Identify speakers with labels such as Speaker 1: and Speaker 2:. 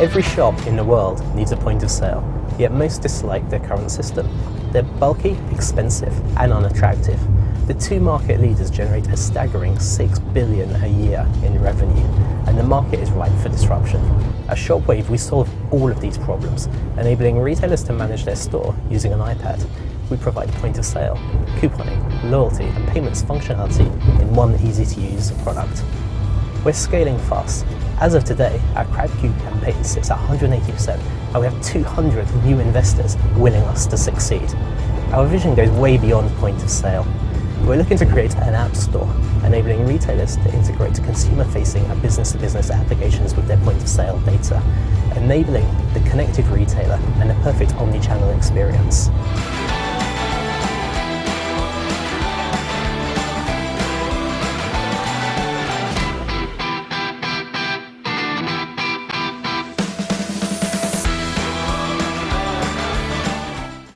Speaker 1: Every shop in the world needs a point of sale, yet most dislike their current system. They're bulky, expensive and unattractive. The two market leaders generate a staggering 6 billion a year in revenue, and the market is ripe for disruption. At Shopwave, we solve all of these problems, enabling retailers to manage their store using an iPad. We provide point of sale, couponing, loyalty and payments functionality in one easy-to-use product. We're scaling fast. As of today, our Crowdcube campaign sits at 180% and we have 200 new investors willing us to succeed. Our vision goes way beyond point of sale. We're looking to create an app store, enabling retailers to integrate consumer-facing and business-to-business applications with their point-of-sale data, enabling the connected retailer and a perfect omni-channel experience.